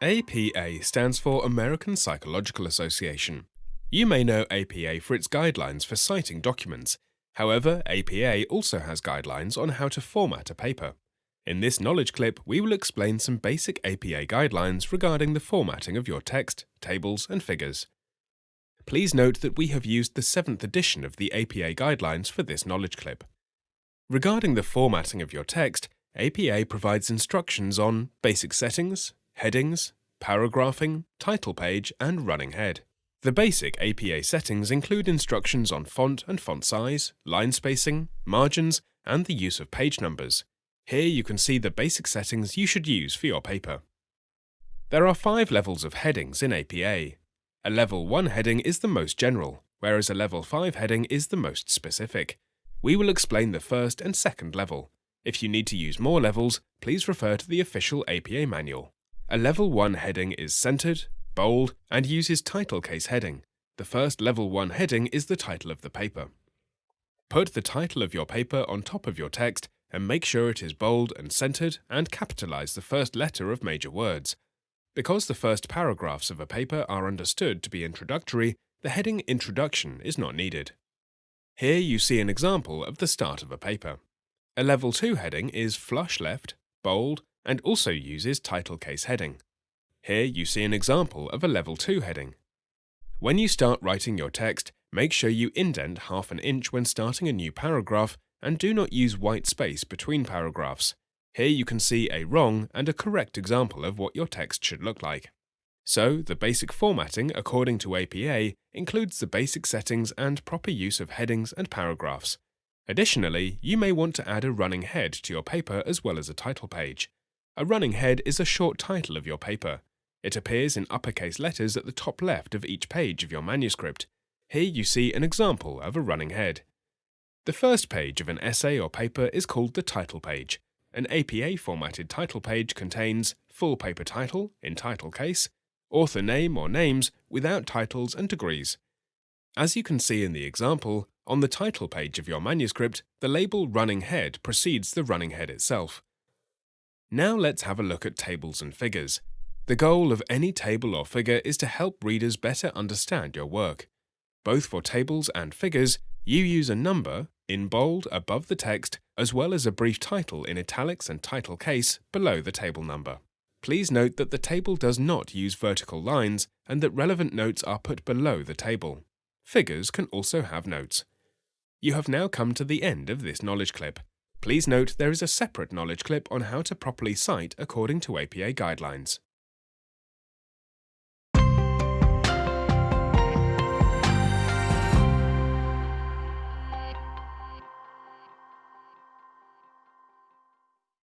APA stands for American Psychological Association. You may know APA for its guidelines for citing documents. However, APA also has guidelines on how to format a paper. In this knowledge clip, we will explain some basic APA guidelines regarding the formatting of your text, tables, and figures. Please note that we have used the 7th edition of the APA guidelines for this knowledge clip. Regarding the formatting of your text, APA provides instructions on basic settings, headings, paragraphing, title page, and running head. The basic APA settings include instructions on font and font size, line spacing, margins, and the use of page numbers. Here you can see the basic settings you should use for your paper. There are five levels of headings in APA. A Level 1 heading is the most general, whereas a Level 5 heading is the most specific. We will explain the first and second level. If you need to use more levels, please refer to the official APA manual. A Level 1 heading is centered, bold, and uses title case heading. The first Level 1 heading is the title of the paper. Put the title of your paper on top of your text and make sure it is bold and centered and capitalize the first letter of major words. Because the first paragraphs of a paper are understood to be introductory, the heading Introduction is not needed. Here you see an example of the start of a paper. A Level 2 heading is flush left, bold, and also uses title case heading. Here you see an example of a Level 2 heading. When you start writing your text, make sure you indent half an inch when starting a new paragraph and do not use white space between paragraphs. Here you can see a wrong and a correct example of what your text should look like. So, the basic formatting according to APA includes the basic settings and proper use of headings and paragraphs. Additionally, you may want to add a running head to your paper as well as a title page. A running head is a short title of your paper. It appears in uppercase letters at the top left of each page of your manuscript. Here you see an example of a running head. The first page of an essay or paper is called the title page. An APA formatted title page contains full paper title in title case, author name or names without titles and degrees. As you can see in the example, on the title page of your manuscript, the label running head precedes the running head itself. Now let's have a look at tables and figures. The goal of any table or figure is to help readers better understand your work. Both for tables and figures, you use a number, in bold above the text, as well as a brief title in italics and title case below the table number. Please note that the table does not use vertical lines and that relevant notes are put below the table. Figures can also have notes. You have now come to the end of this knowledge clip. Please note there is a separate knowledge clip on how to properly cite according to APA guidelines.